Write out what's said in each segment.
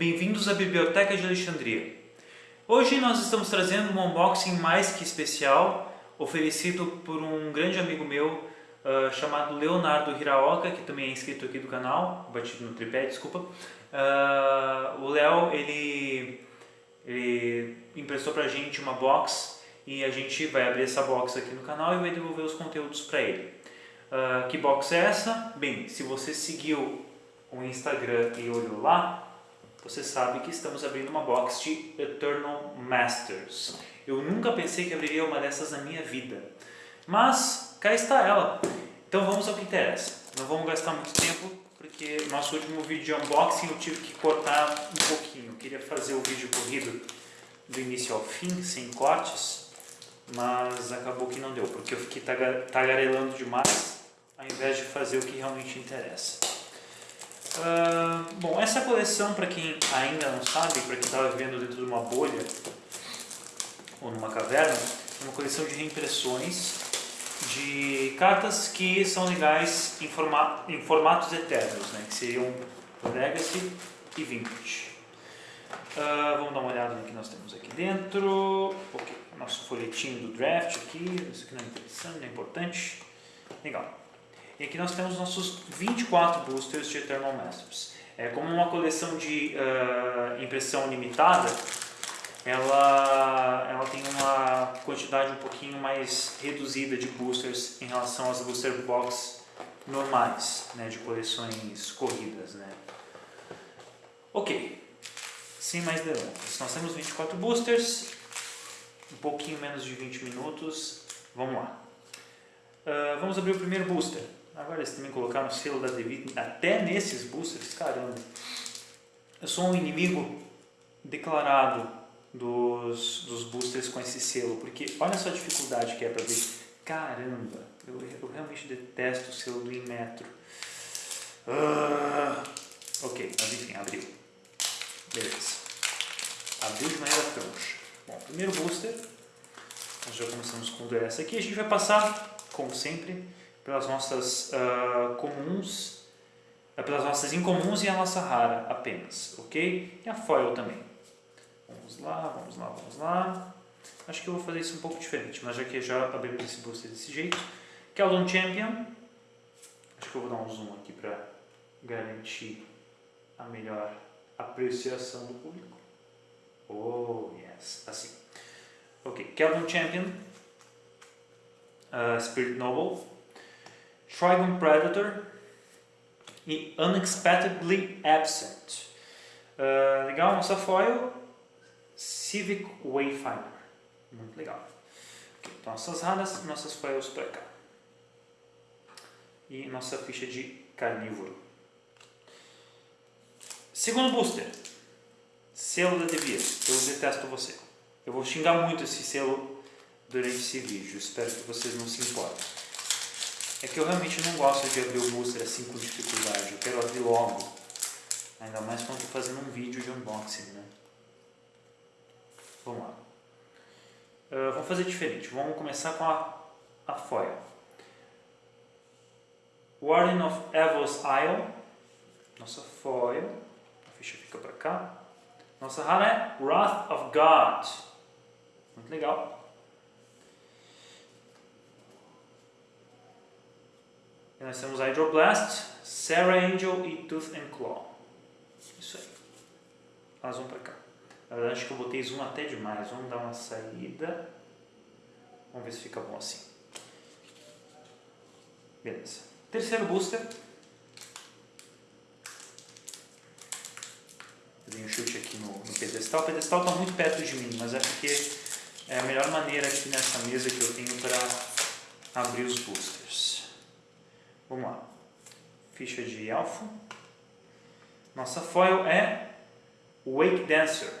Bem-vindos à Biblioteca de Alexandria. Hoje nós estamos trazendo um unboxing mais que especial, oferecido por um grande amigo meu uh, chamado Leonardo Hiraoka, que também é inscrito aqui do canal, batido no tripé, desculpa. Uh, o Léo, ele, ele emprestou pra gente uma box e a gente vai abrir essa box aqui no canal e vai devolver os conteúdos para ele. Uh, que box é essa? Bem, se você seguiu o Instagram e olhou lá, você sabe que estamos abrindo uma box de Eternal Masters. Eu nunca pensei que abriria uma dessas na minha vida, mas cá está ela. Então vamos ao que interessa. Não vamos gastar muito tempo, porque nosso último vídeo de unboxing eu tive que cortar um pouquinho. Eu queria fazer o vídeo corrido do início ao fim, sem cortes, mas acabou que não deu, porque eu fiquei tagarelando demais, ao invés de fazer o que realmente interessa. Uh, bom, essa coleção, para quem ainda não sabe, para quem estava vivendo dentro de uma bolha ou numa caverna, é uma coleção de reimpressões de cartas que são legais em, forma, em formatos eternos, né, que seriam Legacy e Vintage. Uh, vamos dar uma olhada no que nós temos aqui dentro. Okay, nosso folhetinho do draft aqui, isso aqui não é interessante, não é importante. Legal. E aqui nós temos nossos 24 boosters de Eternal Masters. É, como uma coleção de uh, impressão limitada, ela, ela tem uma quantidade um pouquinho mais reduzida de boosters em relação às booster box normais, né, de coleções corridas. Né. Ok, sem mais delongas, nós temos 24 boosters, um pouquinho menos de 20 minutos, vamos lá. Uh, vamos abrir o primeiro booster. Agora eles também colocaram o selo da David até nesses boosters, caramba. Eu sou um inimigo declarado dos, dos boosters com esse selo, porque olha só a dificuldade que é para ver. Caramba, eu, eu realmente detesto o selo do Inmetro. Ah, ok, mas enfim, abriu. Beleza. Abriu de maneira troncha. Bom, primeiro booster, nós já começamos com essa aqui. A gente vai passar, como sempre, pelas nossas uh, comuns, uh, pelas nossas incomuns e a nossa rara apenas, ok? E a foil também. Vamos lá, vamos lá, vamos lá. Acho que eu vou fazer isso um pouco diferente, mas já que já abrimos esse booster desse jeito. Keldon Champion. Acho que eu vou dar um zoom aqui para garantir a melhor apreciação do público. Oh, yes, assim. Ok, Keldon Champion. Uh, Spirit Noble. Trigon Predator e Unexpectedly Absent. Uh, legal, nossa foil, Civic Wayfinder. Muito legal. Okay, então, nossas raras, nossas foils para cá. E nossa ficha de carnívoro. Segundo booster. Selo da Devir. Eu detesto você. Eu vou xingar muito esse selo durante esse vídeo. Espero que vocês não se importem. É que eu realmente não gosto de abrir o booster assim com dificuldade, eu quero abrir logo. Ainda mais quando estou fazendo um vídeo de unboxing, né? Vamos lá. Uh, vamos fazer diferente, vamos começar com a, a foil. Warden of Evil's Isle, nossa foil, a ficha fica para cá. Nossa rara é Wrath of God, muito legal. E nós temos Hydroblast, Sarah Angel e Tooth and Claw. Isso aí. Elas vão pra cá. Na verdade, acho que eu botei zoom até demais. Vamos dar uma saída. Vamos ver se fica bom assim. Beleza. Terceiro booster. Eu dei um chute aqui no, no pedestal. O pedestal está muito perto de mim, mas é porque é a melhor maneira aqui nessa mesa que eu tenho para abrir os boosters. Vamos lá. Ficha de elfo. Nossa foil é Wake Dancer.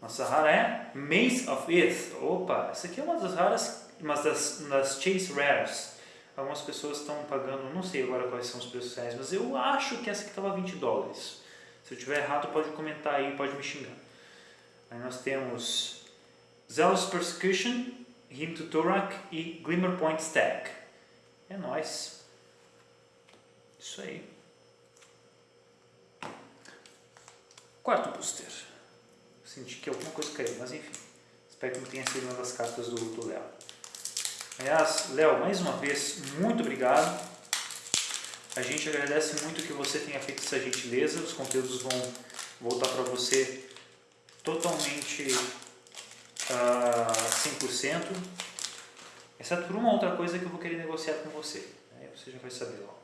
Nossa rara é Maze of Ith. Opa, essa aqui é uma das raras, uma das, das Chase Rares. Algumas pessoas estão pagando, não sei agora quais são os preços reais, mas eu acho que essa aqui estava 20 dólares. Se eu tiver errado, pode comentar aí, pode me xingar. Aí nós temos Zealous Persecution, Hymn to Torak e Glimmer Point Stack. É nós. Isso aí. Quarto booster. Senti que alguma coisa caiu, mas enfim. Espero que não tenha sido uma das cartas do, do Léo. Aliás, Léo, mais uma vez, muito obrigado. A gente agradece muito que você tenha feito essa gentileza. Os conteúdos vão voltar para você totalmente uh, 100%, exceto por uma outra coisa que eu vou querer negociar com você. Aí você já vai saber logo.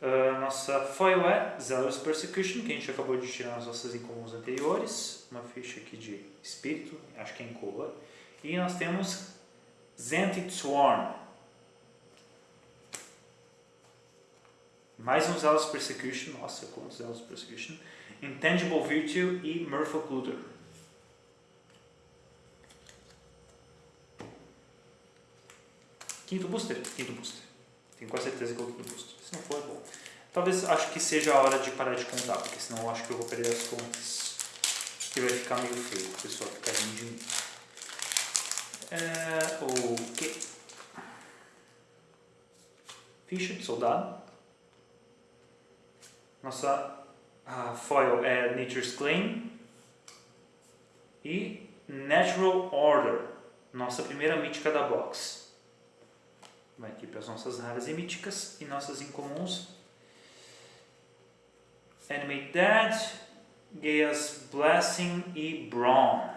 Uh, nossa foil é Zealous Persecution, que a gente acabou de tirar nas nossas incomuns anteriores. Uma ficha aqui de espírito, acho que é em cola. E nós temos Zented Swarm. Mais um Zealous Persecution, nossa, quantos Zealous Persecution. Intangible Virtue e Murphy Quinto booster? Quinto booster. Tenho quase certeza que é o quinto booster. Se não for, é bom. Talvez acho que seja a hora de parar de contar, porque senão acho que eu vou perder as contas. E vai ficar meio feio, o pessoal ficar rindo de mim. É, o que? Ficha de soldado. Nossa a foil é Nature's Claim e Natural Order, nossa primeira mítica da box. Vai aqui para as nossas raras e míticas e nossas incomuns. Animate Dead, Gaia's Blessing e Brawn.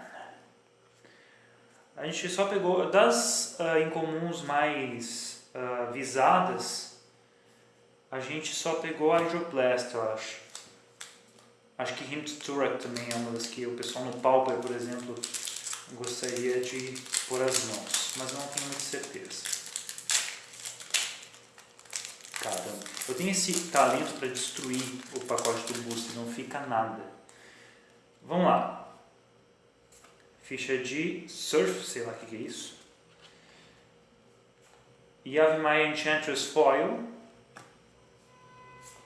A gente só pegou, das uh, incomuns mais uh, visadas, a gente só pegou a Hydroblast, eu acho. Acho que Hint Turek também é uma das que o pessoal no Pauper, por exemplo, gostaria de pôr as mãos, mas não tenho muita certeza. Eu tenho esse talento para destruir o pacote do booster, não fica nada. Vamos lá. Ficha de Surf, sei lá o que, que é isso. Yavimaya Enchantress Foil.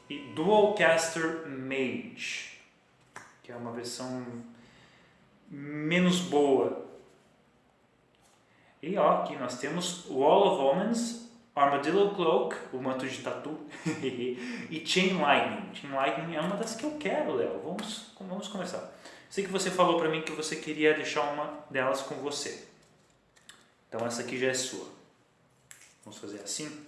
E Dual Caster Mage que é uma versão menos boa. E ó, aqui nós temos Wall of Omens, Armadillo Cloak, o manto de tatu, e Chain Lightning. Chain Lightning é uma das que eu quero, Léo. Vamos, vamos começar. Sei que você falou para mim que você queria deixar uma delas com você. Então essa aqui já é sua. Vamos fazer assim.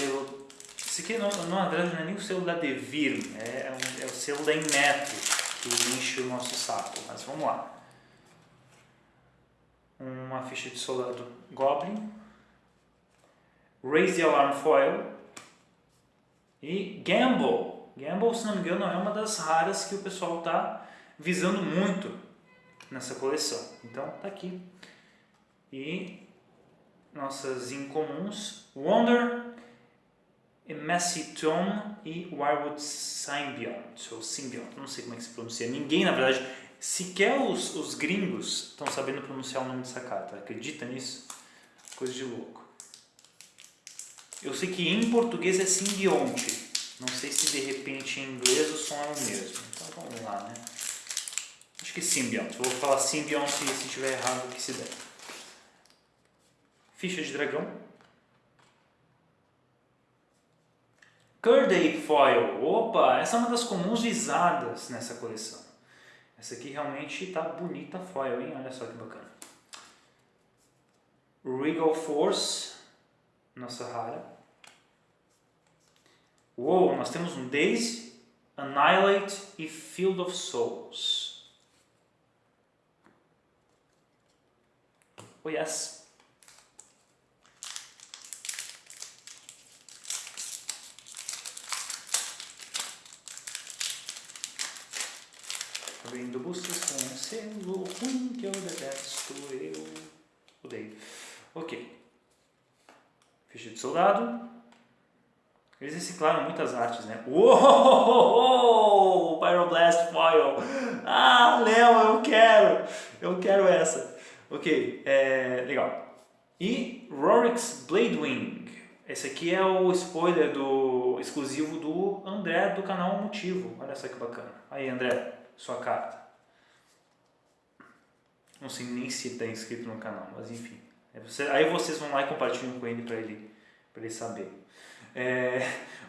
selo. Esse aqui, não, verdade, não é nem o selo da Devir, é, é, um, é o selo da Inmetro que enche o nosso saco. Mas vamos lá. Uma ficha de soldado Goblin. Raise the Alarm Foil. E Gamble. Gamble, se não me engano, é uma das raras que o pessoal está visando muito nessa coleção. Então, tá aqui. E nossas incomuns. Wonder, Messiton e Wirewood Symbiont, ou Symbiont, não sei como é que se pronuncia. Ninguém, na verdade, sequer os, os gringos estão sabendo pronunciar o nome dessa carta. Acredita nisso? Coisa de louco. Eu sei que em português é simbionte. Não sei se de repente em inglês o som é o mesmo. Então vamos lá, né? Acho que symbiont. Vou falar symbiont e se estiver errado que se der. Ficha de dragão. Curday Foil. Opa, essa é uma das comuns visadas nessa coleção. Essa aqui realmente está bonita foil, hein? Olha só que bacana. Regal Force, nossa rara. Uou, nós temos um Daisy, Annihilate e Field of Souls. Oh yes. Abrindo buscas com selo ruim que eu detesto, eu odeio. Ok. Ficha de soldado. Eles reciclaram muitas artes, né? Uou! Pyroblast Foil! Ah, Léo, eu quero! Eu quero essa. Ok, é, legal. E Rorix Bladewing. Esse aqui é o spoiler do exclusivo do André do canal Motivo. Olha só que bacana. Aí, André sua carta. Não sei nem se está inscrito no canal, mas enfim. Aí vocês vão lá e compartilham com ele para ele, ele saber. É,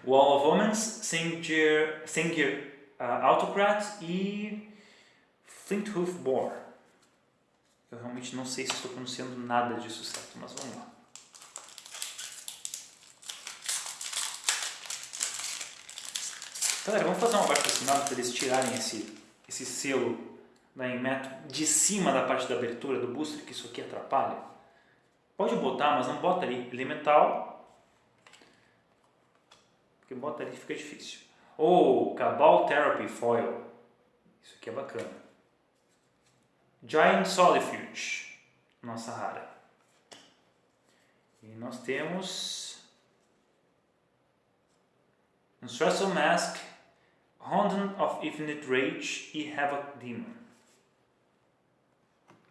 Wall of Omens, Sengir, Sengir uh, Autocrat e Flinthoof Boar. Eu realmente não sei se estou pronunciando nada disso certo, mas vamos lá. Galera, vamos fazer um abaixo assinado para eles tirarem esse, esse selo da Inmetro de cima da parte da abertura do booster, que isso aqui atrapalha. Pode botar, mas não bota ali. Elemental. Porque bota ali fica difícil. Ou Cabal Therapy Foil. Isso aqui é bacana. Giant Solifuge. Nossa rara. E nós temos... Um Stressful Mask Honden of Infinite Rage e Havoc Demon.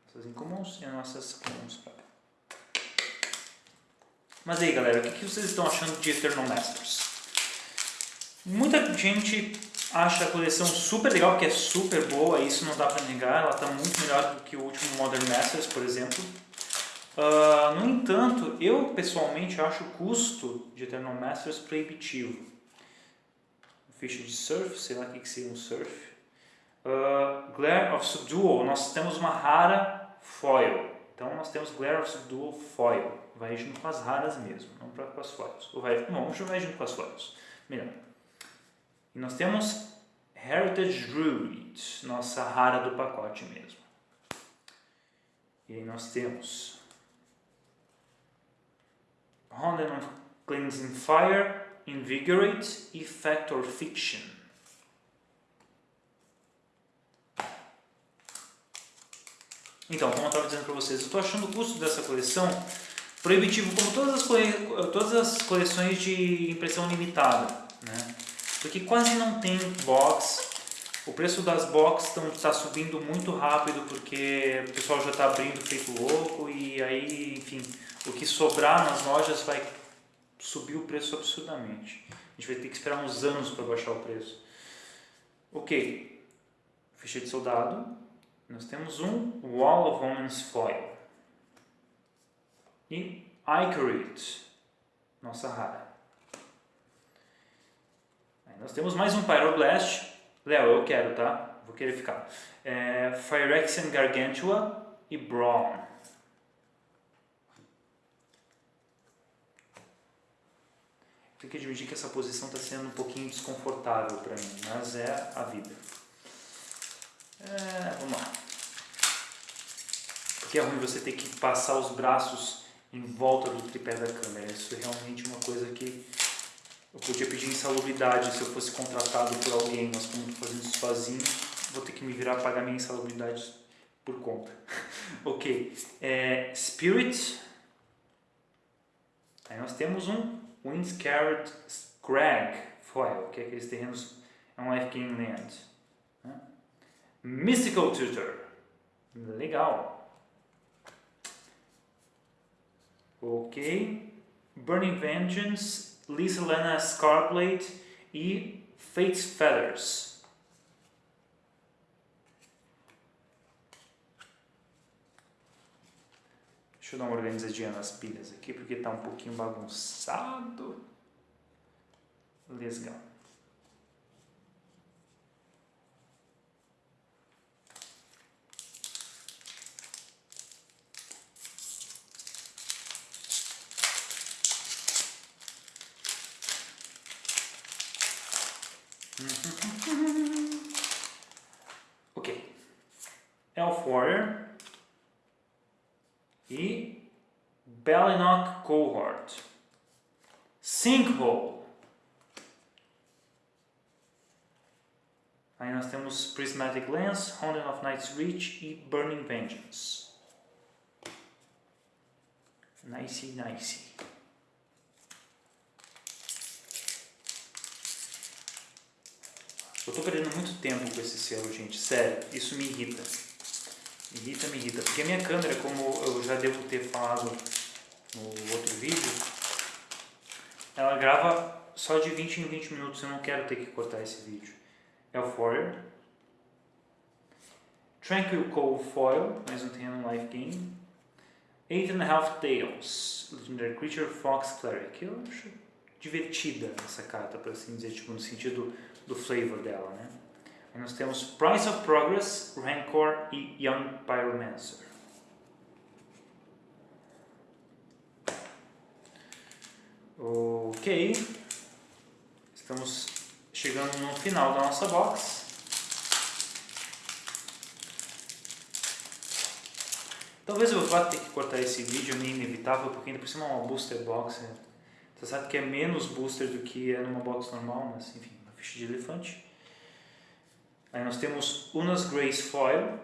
Essas incomuns e as nossas comuns. Mas aí galera, o que vocês estão achando de Eternal Masters? Muita gente acha a coleção super legal, que é super boa, isso não dá pra negar, ela está muito melhor do que o último Modern Masters, por exemplo. Uh, no entanto, eu pessoalmente acho o custo de Eternal Masters proibitivo ficha de surf, sei lá o que, seria um surf. Uh, Glare of Subdual, nós temos uma rara foil. Então nós temos Glare of Subdual foil. Vai junto com as raras mesmo, não pra, com as foils. Ou vai, não, junto com as foils. Melhor. E nós temos Heritage Druid, nossa rara do pacote mesmo. E aí nós temos Honden of Cleansing Fire, Invigorate e Factor Fiction. Então, como eu estava dizendo para vocês, eu estou achando o custo dessa coleção proibitivo, como todas as, cole... todas as coleções de impressão limitada, né? porque quase não tem box, o preço das boxes está subindo muito rápido porque o pessoal já está abrindo feito louco e aí, enfim, o que sobrar nas lojas vai subiu o preço absurdamente. A gente vai ter que esperar uns anos para baixar o preço. Ok, ficha de soldado. Nós temos um Wall of Women's Foil. E Icarit, nossa rara. Aí nós temos mais um Pyroblast. Léo, eu quero, tá? Vou querer ficar. É, Phyrexian Gargantua e Brawn. Tenho que admitir que essa posição está sendo um pouquinho desconfortável para mim, mas é a vida. É, vamos lá. Porque é ruim você ter que passar os braços em volta do tripé da câmera. Isso é realmente uma coisa que eu podia pedir insalubridade se eu fosse contratado por alguém, mas como estou fazendo isso sozinho, vou ter que me virar pagar minha insalubridade por conta. ok. É, Spirit. Aí nós temos um Windscarred Scrag Foil, que é aqueles terrenos, é um Life Gain Land. Né? Mystical Tutor, legal. Ok. Burning Vengeance, Lisa Lena Scarblade e Fate's Feathers. Deixa eu dar uma organizadinha nas pilhas aqui, porque está um pouquinho bagunçado. Legal. ok. Elf Warrior e Bellinok Cohort. Sinkhole. Aí nós temos Prismatic Lens, Hounding of Night's Reach e Burning Vengeance. Nice, nice. Eu tô perdendo muito tempo com esse selo, gente. Sério, isso me irrita. Irrita, me irrita. Porque a minha câmera, como eu já devo ter falado no outro vídeo, ela grava só de 20 em 20 minutos. Eu não quero ter que cortar esse vídeo. Elf Tranquil Cove Foil, mais um terreno Life Gain. Eight and a Half Tails, Legendary Creature Fox Cleric. Eu acho divertida essa carta, por assim dizer, tipo, no sentido do flavor dela, né? Aí nós temos Price of Progress, Rancor e Young Pyromancer. Ok, estamos chegando no final da nossa box. Talvez eu vá ter que cortar esse vídeo, é meio inevitável, porque ainda por cima é uma booster box. Né? Você sabe que é menos booster do que é numa box normal, mas enfim, uma ficha de elefante. Aí nós temos Unas Grace Foil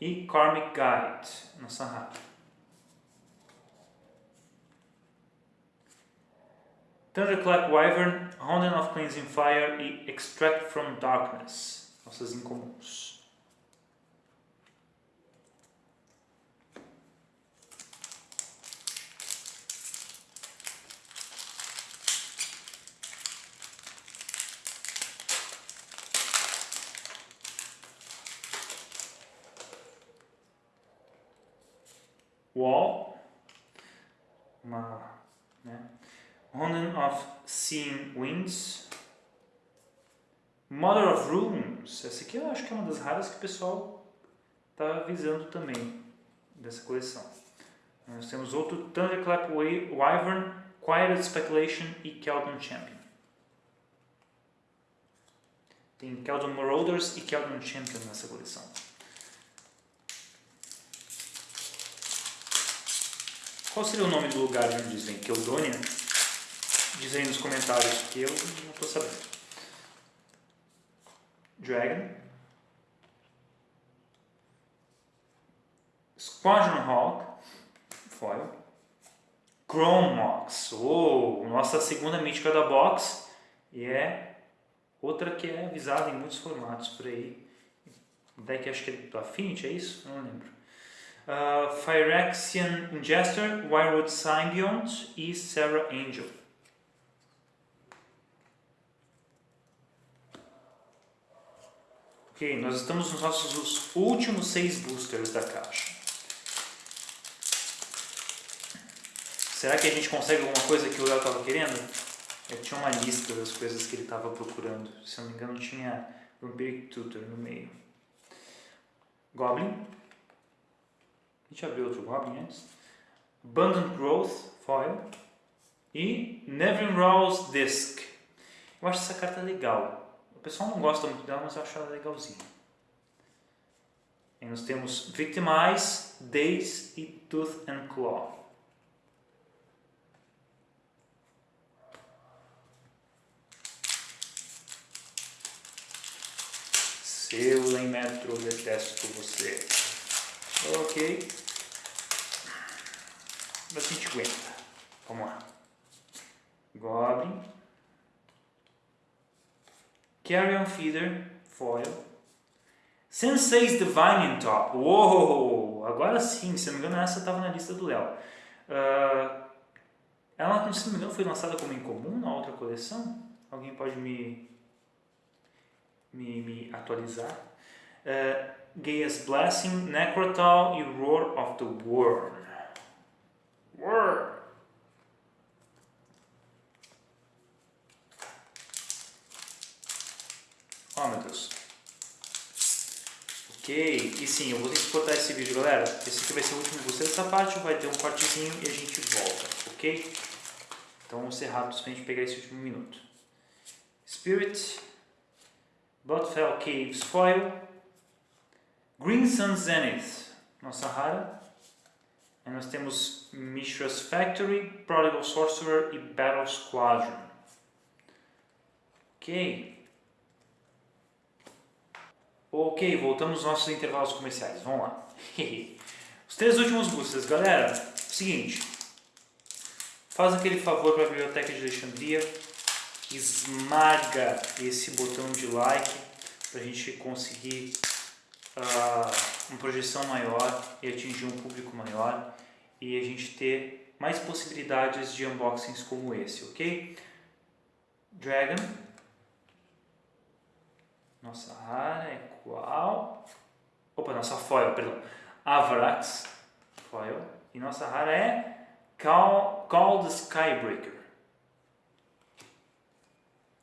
e Karmic Guide, nossa rata. Thunderclap Wyvern, Honden of Cleansing Fire e Extract from Darkness, nossas incomuns. Wall, uma, né? Of Seeing Winds, Mother of Runes, essa aqui eu acho que é uma das raras que o pessoal está visando também, dessa coleção. Nós temos outro Thunderclap Wyvern, Quieted Speculation e Keldon Champion. Tem Keldon Marauders e Keldon Champion nessa coleção. Qual seria o nome do lugar onde eles vêm? Keldônia? Diz aí nos comentários que eu não estou sabendo. Dragon. Squadron Hawk. Foil. Chromox. Oh, nossa segunda mítica da box. E é outra que é visada em muitos formatos por aí. Deck acho que é do Affinity, é isso? Não lembro uh, Phyrexian Ingester, Wirewood Symbiont e Sarah Angel. Ok, nós estamos nos nossos últimos seis boosters da caixa. Será que a gente consegue alguma coisa que o Léo estava querendo? Eu tinha uma lista das coisas que ele estava procurando. Se eu não me engano, tinha Vampiric Tutor no meio. Goblin, a gente já viu outro Goblin antes. Abundant Growth Foil. E Nevinrose Disc. Eu acho essa carta legal. O pessoal não gosta muito dela, mas eu acho ela legalzinha. E nós temos Victimize, Daze e Tooth and Claw. Seu Lemetro, detesto você. Ok bastante aguenta. Vamos lá. Goblin. Carrion Feeder, Foil. Sensei's Divine Top. Uou! Agora sim, se não me engano, essa estava na lista do Léo. Uh, ela, se não me engano, foi lançada como incomum na outra coleção? Alguém pode me, me, me atualizar? Uh, Gaia's Blessing, Necrotal e Roar of the Worm. Word. Oh meu Deus. Ok, e sim, eu vou ter que cortar esse vídeo, galera. Esse aqui vai ser o último booster dessa parte, vai ter um cortezinho e a gente volta, ok? Então vamos ser rápidos para a gente pegar esse último minuto. Spirit, Bloodfell Caves Foil, Green Sun Zenith, nossa rara, e nós temos Mishra's Factory, Prodigal Sorcerer e Battle Squadron. Ok. Ok, voltamos aos nossos intervalos comerciais. Vamos lá. Os três últimos boosters, galera. Seguinte. Faz aquele favor para a Biblioteca de Alexandria. Esmaga esse botão de like para a gente conseguir uma projeção maior e atingir um público maior e a gente ter mais possibilidades de unboxings como esse, ok? Dragon. Nossa rara é qual? Opa, nossa foil, perdão. Avarax, foil. E nossa rara é Call, Call the Skybreaker.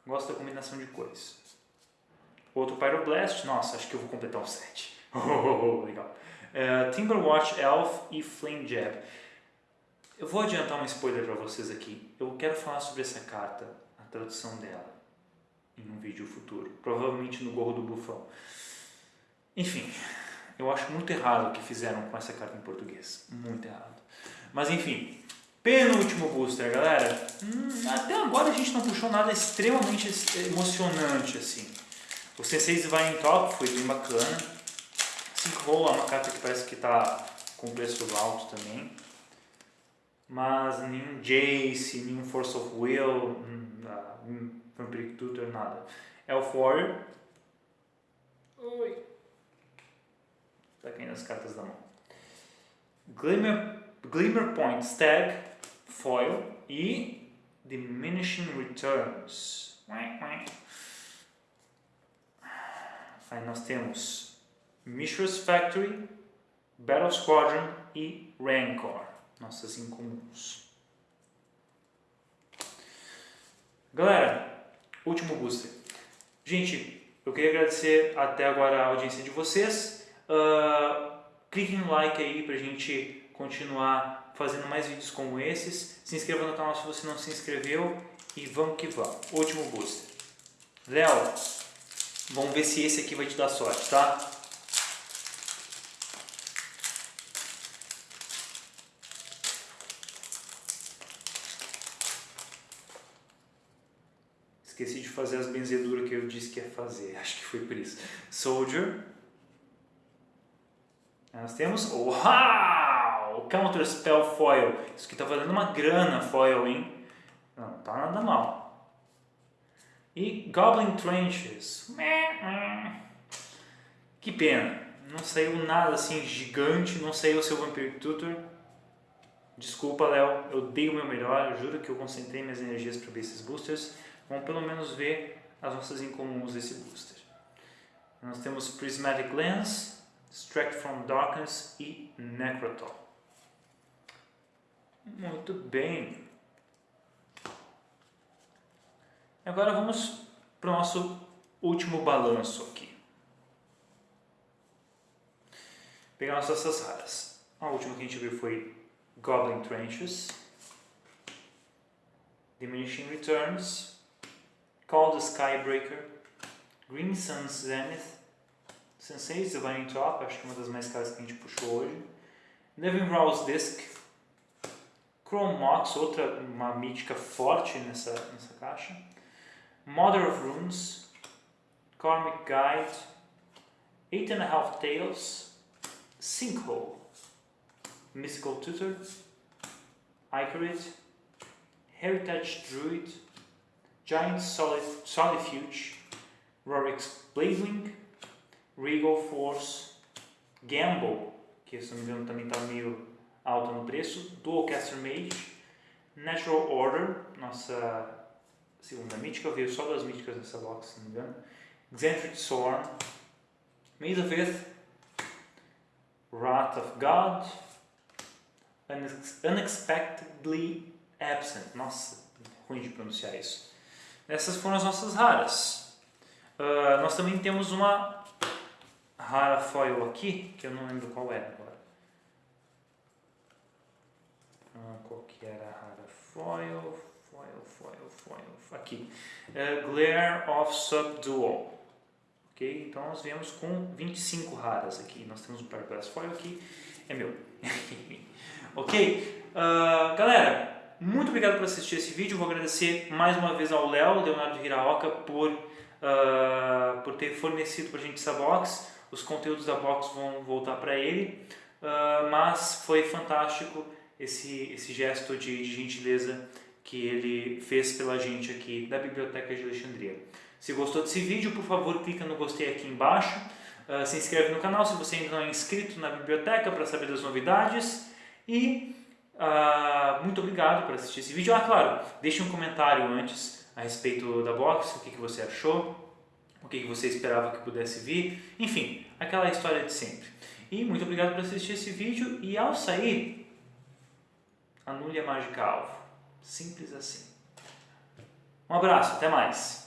Gosto da combinação de cores. Outro Pyroblast, nossa, acho que eu vou completar o set. Oh, legal. Uh, Timberwatch Elf e Flame Jab. Eu vou adiantar um spoiler para vocês aqui. Eu quero falar sobre essa carta, a tradução dela, em um vídeo futuro. Provavelmente no Gorro do Bufão. Enfim, eu acho muito errado o que fizeram com essa carta em português. Muito errado. Mas enfim, penúltimo booster, galera. Hum, até agora a gente não puxou nada extremamente emocionante assim. O C6 vai em top, foi bem bacana. Sinkhole é uma carta que parece que está com preço alto também. Mas nenhum Jace, nenhum Force of Will, hum, hum, Vampiric Tutor, nada. Elf Warrior. Oi. Tá caindo as cartas da mão. Glimmer, Glimmer Point Stag, Foil e Diminishing Returns. Aí nós temos Mishra's Factory, Battle Squadron e Rancor, nossas incomuns. Galera, último booster. Gente, eu queria agradecer até agora a audiência de vocês. Uh, clique no like aí pra gente continuar fazendo mais vídeos como esses. Se inscreva no canal se você não se inscreveu e vamos que vamos. Último booster. Léo, Vamos ver se esse aqui vai te dar sorte, tá? Esqueci de fazer as benzeduras que eu disse que ia fazer. Acho que foi por isso. Soldier. Nós temos... Uau! Counter Spell Foil. Isso aqui tá valendo uma grana foil, hein? Não, tá nada mal. E Goblin Trenches. Que pena. Não saiu nada assim gigante, não saiu o seu Vampire Tutor. Desculpa, Léo, eu dei o meu melhor, eu juro que eu concentrei minhas energias para ver esses boosters. Vamos pelo menos ver as nossas incomuns desse booster. Nós temos Prismatic Lens, Extract from Darkness e Necrotol. Muito bem. Agora vamos para o nosso último balanço aqui. Pegar nossas raras. A última que a gente viu foi Goblin Trenches, Diminishing Returns, Call the Skybreaker, Green Sun's Zenith, Sensei's Divine Top, acho que é uma das mais caras que a gente puxou hoje, Living Raw's Disc, Chrome Mox, outra uma mítica forte nessa, nessa caixa, Mother of Runes, Karmic Guide, Eight and a Half Tales, Sinkhole, Mystical Tutor, Icarid, Heritage Druid, Giant Solid, Solifuge, Rorik's Blazewing, Regal Force, Gamble, que se não me engano também está meio alto no preço, Dualcaster Mage, Natural Order, nossa segunda mítica, veio só duas míticas nessa box, se não me engano. Xanthrid Sworn, Maze of Ith, Wrath of God, Unexpectedly Absent. Nossa, ruim de pronunciar isso. Essas foram as nossas raras. Uh, nós também temos uma rara foil aqui, que eu não lembro qual era agora. Uh, qual que era a rara foil? foil, foil, foil, aqui. Uh, Glare of Subdual. Ok? Então nós viemos com 25 raras aqui. Nós temos um Paragrass Foil aqui, é meu. ok? Uh, galera, muito obrigado por assistir esse vídeo. Vou agradecer mais uma vez ao Léo, Leonardo Hiraoka, por, uh, por ter fornecido para a gente essa box. Os conteúdos da box vão voltar para ele. Uh, mas foi fantástico esse, esse gesto de, de gentileza que ele fez pela gente aqui da Biblioteca de Alexandria. Se gostou desse vídeo, por favor, clica no gostei aqui embaixo, uh, se inscreve no canal se você ainda não é inscrito na biblioteca para saber das novidades e uh, muito obrigado por assistir esse vídeo. Ah, claro, deixe um comentário antes a respeito da box, o que, que você achou, o que, que você esperava que pudesse vir, enfim, aquela história de sempre. E muito obrigado por assistir esse vídeo e ao sair, anule a mágica alvo. Simples assim. Um abraço, até mais!